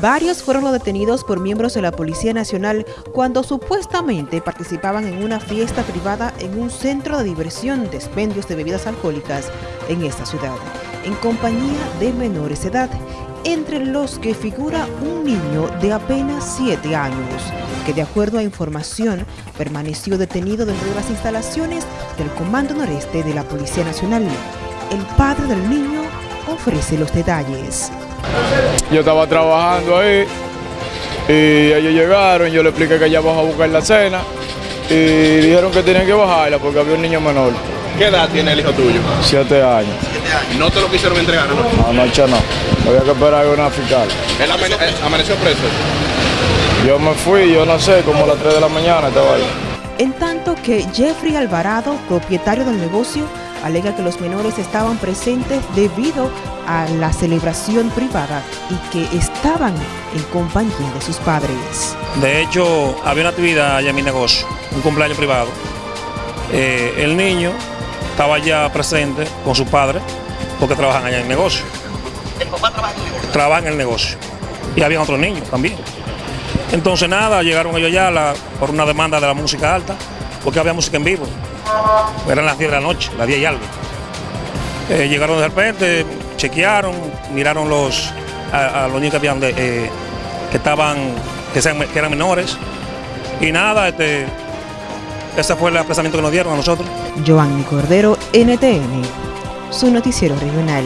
Varios fueron los detenidos por miembros de la Policía Nacional cuando supuestamente participaban en una fiesta privada en un centro de diversión de expendios de bebidas alcohólicas en esta ciudad, en compañía de menores de edad, entre los que figura un niño de apenas 7 años, que de acuerdo a información permaneció detenido dentro de las instalaciones del Comando Noreste de la Policía Nacional. El padre del niño ofrece los detalles. Yo estaba trabajando ahí y ellos llegaron, yo le expliqué que ya vamos a buscar la cena y dijeron que tenían que bajarla porque había un niño menor. ¿Qué edad tiene el hijo tuyo? Siete años. ¿No te lo quisieron entregar? ¿no? Anoche no. Había que esperar a una fiscal. ¿Él amaneció preso? Yo me fui, yo no sé, como a las 3 de la mañana estaba ahí. En tanto que Jeffrey Alvarado, propietario del negocio, alega que los menores estaban presentes debido a la celebración privada y que estaban en compañía de sus padres. De hecho, había una actividad allá en mi negocio, un cumpleaños privado. Eh, el niño estaba ya presente con su padre porque trabajan allá en el negocio. ¿El papá trabaja en el negocio? Trabaja en el negocio. Y había otros niños también. Entonces nada, llegaron ellos ya por una demanda de la música alta, porque había música en vivo. Eran las 10 de la noche, las 10 y algo. Eh, llegaron de repente, chequearon, miraron los, a, los niños que, habían eh, que estaban, que, que, eran menores. Y nada, este, ese fue el apresamiento que nos dieron a nosotros. Giovanni Cordero, NTN, su noticiero regional.